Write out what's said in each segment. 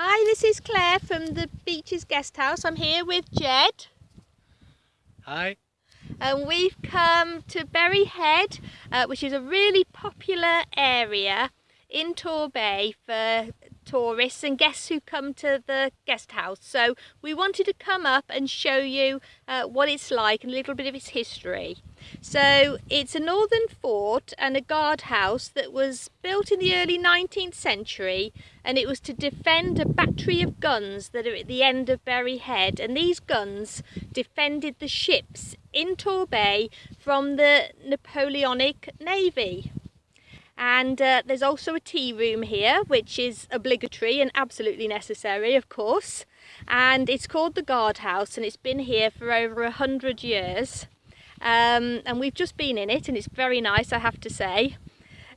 Hi, this is Claire from the Beaches Guest House. I'm here with Jed. Hi. And we've come to Berry Head, uh, which is a really popular area in Torbay for tourists and guests who come to the guest house. So we wanted to come up and show you uh, what it's like and a little bit of its history. So it's a northern fort and a guardhouse that was built in the early 19th century and it was to defend a battery of guns that are at the end of Berry Head and these guns defended the ships in Torbay from the Napoleonic Navy. And uh, there's also a tea room here, which is obligatory and absolutely necessary, of course. And it's called the Guardhouse and it's been here for over a hundred years. Um, and we've just been in it and it's very nice, I have to say.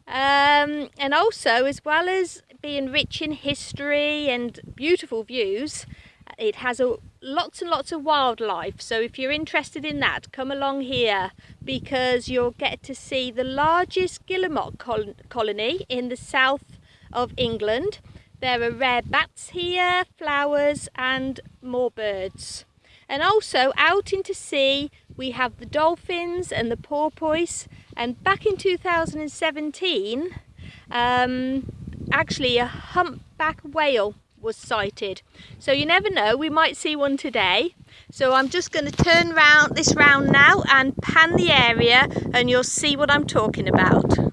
Um, and also, as well as being rich in history and beautiful views, it has a, lots and lots of wildlife. So if you're interested in that, come along here because you'll get to see the largest guillemot col colony in the south of England. There are rare bats here, flowers and more birds. And also out into sea we have the dolphins and the porpoise and back in 2017 um, actually a humpback whale was sighted. So you never know, we might see one today. So I'm just going to turn round this round now and pan the area and you'll see what I'm talking about.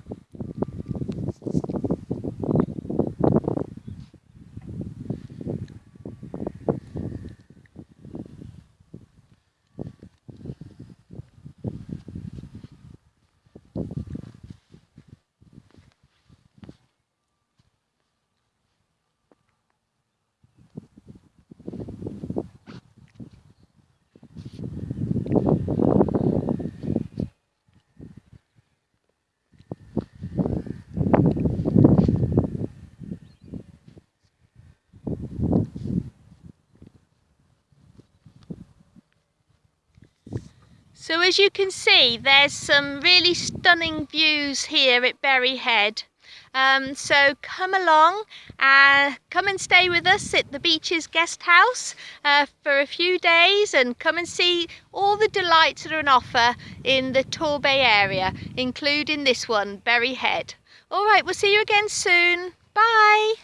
So as you can see, there's some really stunning views here at Berry Head. Um, so come along, uh, come and stay with us at the Beeches Guest House uh, for a few days and come and see all the delights that are on offer in the Torbay area, including this one, Berry Head. All right, we'll see you again soon. Bye.